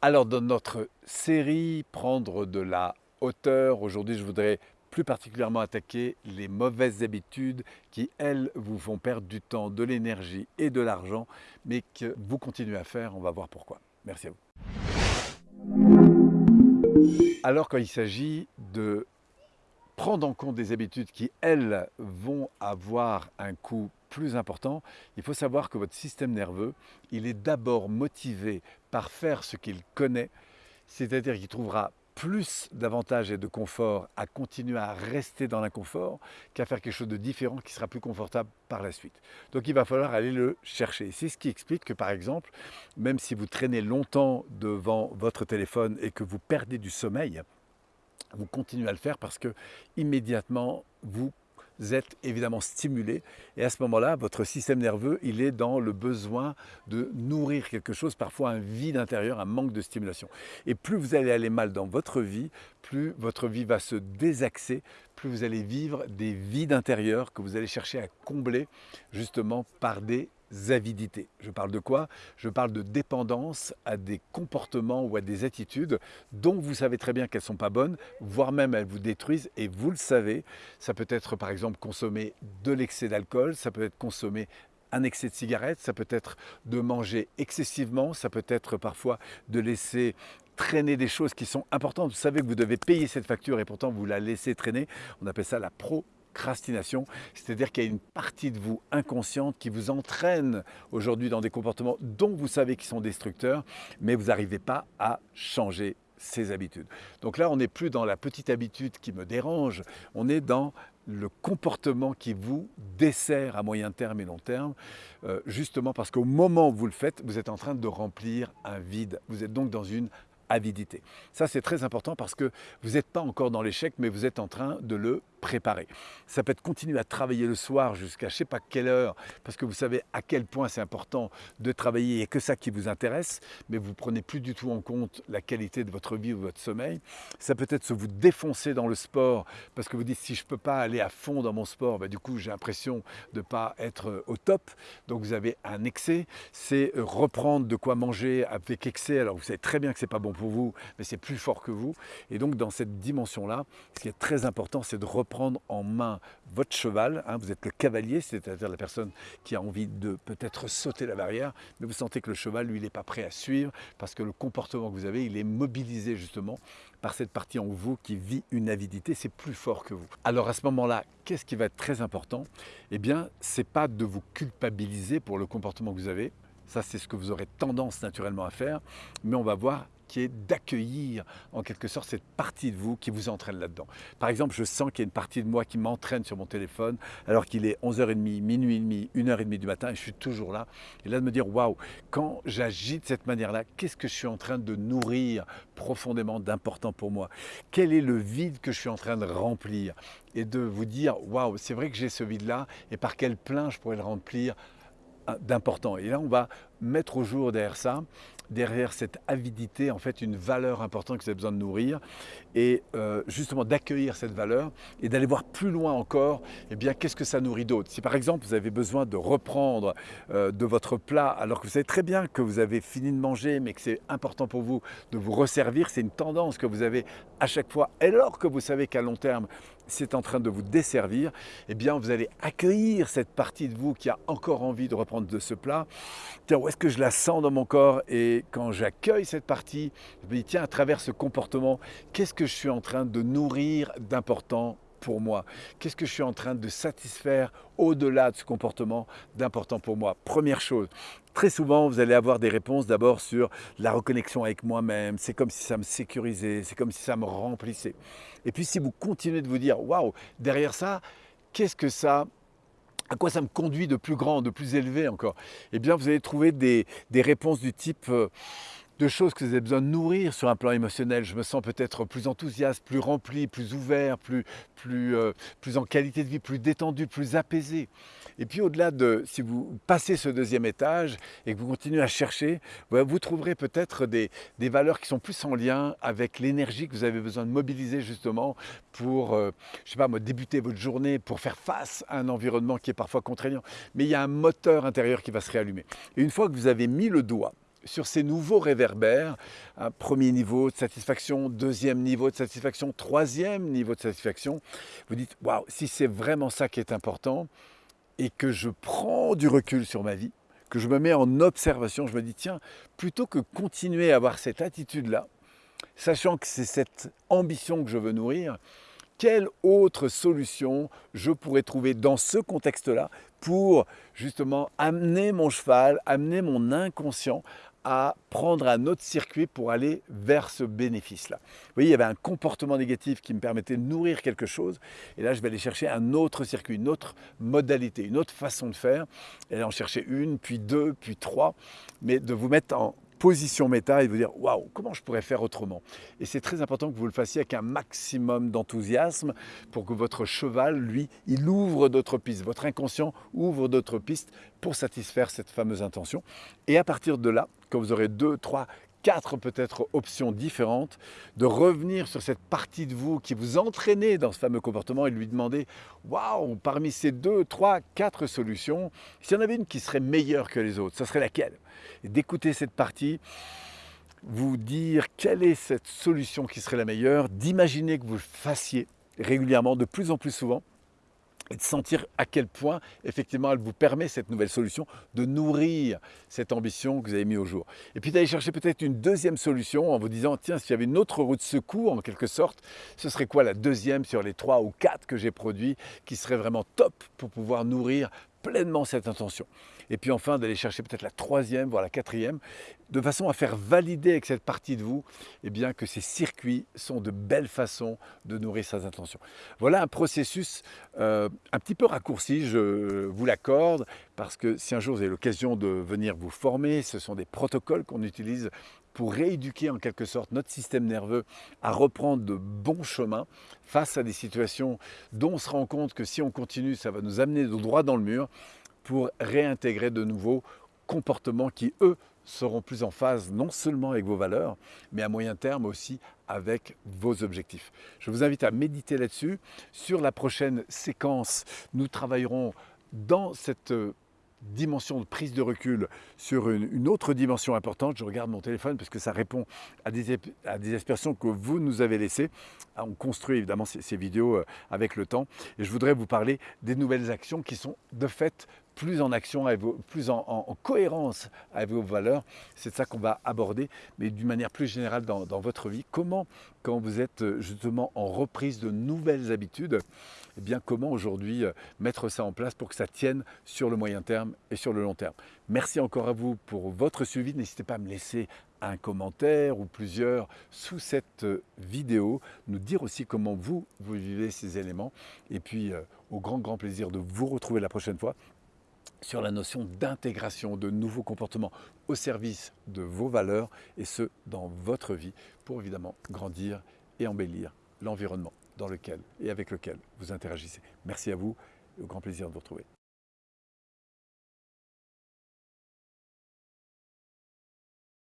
Alors dans notre série Prendre de la hauteur, aujourd'hui je voudrais plus particulièrement attaquer les mauvaises habitudes qui, elles, vous font perdre du temps, de l'énergie et de l'argent, mais que vous continuez à faire, on va voir pourquoi. Merci à vous. Alors quand il s'agit de prendre en compte des habitudes qui, elles, vont avoir un coût plus important, il faut savoir que votre système nerveux, il est d'abord motivé par faire ce qu'il connaît, c'est-à-dire qu'il trouvera plus d'avantages et de confort à continuer à rester dans l'inconfort qu'à faire quelque chose de différent qui sera plus confortable par la suite. Donc il va falloir aller le chercher. C'est ce qui explique que par exemple, même si vous traînez longtemps devant votre téléphone et que vous perdez du sommeil, vous continuez à le faire parce que immédiatement vous êtes évidemment stimulé et à ce moment-là, votre système nerveux, il est dans le besoin de nourrir quelque chose, parfois un vide intérieur, un manque de stimulation. Et plus vous allez aller mal dans votre vie, plus votre vie va se désaxer, plus vous allez vivre des vides intérieurs que vous allez chercher à combler justement par des avidités. Je parle de quoi? Je parle de dépendance à des comportements ou à des attitudes dont vous savez très bien qu'elles ne sont pas bonnes, voire même elles vous détruisent et vous le savez. Ça peut être par exemple consommer de l'excès d'alcool, ça peut être consommer un excès de cigarette, ça peut être de manger excessivement, ça peut être parfois de laisser traîner des choses qui sont importantes. Vous savez que vous devez payer cette facture et pourtant vous la laissez traîner. On appelle ça la pro procrastination, c'est-à-dire qu'il y a une partie de vous inconsciente qui vous entraîne aujourd'hui dans des comportements dont vous savez qu'ils sont destructeurs, mais vous n'arrivez pas à changer ces habitudes. Donc là, on n'est plus dans la petite habitude qui me dérange, on est dans le comportement qui vous dessert à moyen terme et long terme, euh, justement parce qu'au moment où vous le faites, vous êtes en train de remplir un vide. Vous êtes donc dans une avidité. Ça, c'est très important parce que vous n'êtes pas encore dans l'échec, mais vous êtes en train de le préparer. Ça peut être continuer à travailler le soir jusqu'à je ne sais pas quelle heure, parce que vous savez à quel point c'est important de travailler et que ça qui vous intéresse, mais vous ne prenez plus du tout en compte la qualité de votre vie ou votre sommeil. Ça peut être se vous défoncer dans le sport, parce que vous dites si je ne peux pas aller à fond dans mon sport, bah, du coup j'ai l'impression de ne pas être au top, donc vous avez un excès. C'est reprendre de quoi manger avec excès, alors vous savez très bien que ce n'est pas bon pour vous, mais c'est plus fort que vous. Et donc dans cette dimension-là, ce qui est très important, c'est de reprendre prendre en main votre cheval, hein, vous êtes le cavalier, c'est-à-dire la personne qui a envie de peut-être sauter la barrière, mais vous sentez que le cheval, lui, il n'est pas prêt à suivre parce que le comportement que vous avez, il est mobilisé justement par cette partie en vous qui vit une avidité, c'est plus fort que vous. Alors à ce moment-là, qu'est-ce qui va être très important? Eh bien, c'est pas de vous culpabiliser pour le comportement que vous avez, ça c'est ce que vous aurez tendance naturellement à faire, mais on va voir qui est d'accueillir en quelque sorte cette partie de vous qui vous entraîne là-dedans. Par exemple, je sens qu'il y a une partie de moi qui m'entraîne sur mon téléphone alors qu'il est 11h30, minuit et demi, 1h30 du matin et je suis toujours là. Et là de me dire, waouh, quand j'agis de cette manière-là, qu'est-ce que je suis en train de nourrir profondément d'important pour moi? Quel est le vide que je suis en train de remplir? Et de vous dire, waouh, c'est vrai que j'ai ce vide-là et par quel plein je pourrais le remplir d'important. Et là, on va mettre au jour derrière ça, derrière cette avidité, en fait, une valeur importante que vous avez besoin de nourrir et euh, justement d'accueillir cette valeur et d'aller voir plus loin encore, eh bien, qu'est-ce que ça nourrit d'autre? Si par exemple, vous avez besoin de reprendre euh, de votre plat alors que vous savez très bien que vous avez fini de manger, mais que c'est important pour vous de vous resservir, c'est une tendance que vous avez à chaque fois, alors que vous savez qu'à long terme, c'est en train de vous desservir, eh bien, vous allez accueillir cette partie de vous qui a encore envie de reprendre de ce plat. Tiens, où est-ce que je la sens dans mon corps Et quand j'accueille cette partie, je me dis, tiens, à travers ce comportement, qu'est-ce que je suis en train de nourrir d'important pour moi? Qu'est-ce que je suis en train de satisfaire au-delà de ce comportement d'important pour moi? Première chose, très souvent, vous allez avoir des réponses d'abord sur la reconnexion avec moi-même. C'est comme si ça me sécurisait, c'est comme si ça me remplissait. Et puis si vous continuez de vous dire, waouh, derrière ça, qu'est-ce que ça à quoi ça me conduit de plus grand, de plus élevé encore? Eh bien, vous allez trouver des, des réponses du type euh, de choses que vous avez besoin de nourrir sur un plan émotionnel. Je me sens peut-être plus enthousiaste, plus rempli, plus ouvert, plus, plus, euh, plus en qualité de vie, plus détendu, plus apaisé. Et puis au-delà de, si vous passez ce deuxième étage et que vous continuez à chercher, vous trouverez peut-être des, des, valeurs qui sont plus en lien avec l'énergie que vous avez besoin de mobiliser justement pour, euh, je sais pas moi, débuter votre journée, pour faire face à un environnement qui est parfois contraignant. Mais il y a un moteur intérieur qui va se réallumer. Et une fois que vous avez mis le doigt sur ces nouveaux réverbères, premier niveau de satisfaction, deuxième niveau de satisfaction, troisième niveau de satisfaction, vous dites, waouh, si c'est vraiment ça qui est important et que je prends du recul sur ma vie, que je me mets en observation, je me dis, tiens, plutôt que continuer à avoir cette attitude-là, sachant que c'est cette ambition que je veux nourrir, quelle autre solution je pourrais trouver dans ce contexte-là pour justement amener mon cheval, amener mon inconscient à prendre un autre circuit pour aller vers ce bénéfice-là. Vous voyez, il y avait un comportement négatif qui me permettait de nourrir quelque chose, et là, je vais aller chercher un autre circuit, une autre modalité, une autre façon de faire, et en chercher une, puis deux, puis trois, mais de vous mettre en position méta et vous dire waouh, comment je pourrais faire autrement Et c'est très important que vous le fassiez avec un maximum d'enthousiasme pour que votre cheval, lui, il ouvre d'autres pistes. Votre inconscient ouvre d'autres pistes pour satisfaire cette fameuse intention. Et à partir de là, quand vous aurez deux, trois, quatre peut-être options différentes, de revenir sur cette partie de vous qui vous entraînait dans ce fameux comportement et lui demander waouh, parmi ces deux, trois, quatre solutions, s'il y en avait une qui serait meilleure que les autres, ça serait laquelle? Et d'écouter cette partie, vous dire quelle est cette solution qui serait la meilleure, d'imaginer que vous le fassiez régulièrement, de plus en plus souvent, et de sentir à quel point, effectivement, elle vous permet, cette nouvelle solution, de nourrir cette ambition que vous avez mis au jour. Et puis d'aller chercher peut-être une deuxième solution en vous disant, tiens, s'il y avait une autre route de secours, en quelque sorte, ce serait quoi la deuxième sur les trois ou quatre que j'ai produits, qui serait vraiment top pour pouvoir nourrir pleinement cette intention. Et puis enfin, d'aller chercher peut-être la troisième, voire la quatrième, de façon à faire valider avec cette partie de vous eh bien, que ces circuits sont de belles façons de nourrir ces intentions. Voilà un processus euh, un petit peu raccourci, je vous l'accorde, parce que si un jour vous avez l'occasion de venir vous former, ce sont des protocoles qu'on utilise pour rééduquer en quelque sorte notre système nerveux à reprendre de bons chemins face à des situations dont on se rend compte que si on continue, ça va nous amener droit dans le mur pour réintégrer de nouveaux comportements qui, eux, seront plus en phase non seulement avec vos valeurs, mais à moyen terme aussi avec vos objectifs. Je vous invite à méditer là-dessus. Sur la prochaine séquence, nous travaillerons dans cette dimension de prise de recul sur une, autre dimension importante. Je regarde mon téléphone parce que ça répond à des, à des que vous nous avez laissées. Ah, on construit évidemment ces, ces vidéos euh, avec le temps. Et je voudrais vous parler des nouvelles actions qui sont de fait plus en action, plus en, cohérence avec vos valeurs. C'est ça qu'on va aborder, mais d'une manière plus générale dans, votre vie. Comment, quand vous êtes euh, justement en reprise de nouvelles habitudes, eh bien comment aujourd'hui euh, mettre ça en place pour que ça tienne sur le moyen terme et sur le long terme? Merci encore à vous pour votre suivi. N'hésitez pas à me laisser un commentaire ou plusieurs sous cette euh, vidéo, nous dire aussi comment vous, vous vivez ces éléments. Et puis, au grand, grand plaisir de vous retrouver la prochaine fois sur la notion d'intégration de nouveaux comportements au service de vos valeurs et ce, dans votre vie, pour évidemment grandir et embellir l'environnement dans lequel et avec lequel vous interagissez. Merci à vous et au grand plaisir de vous retrouver.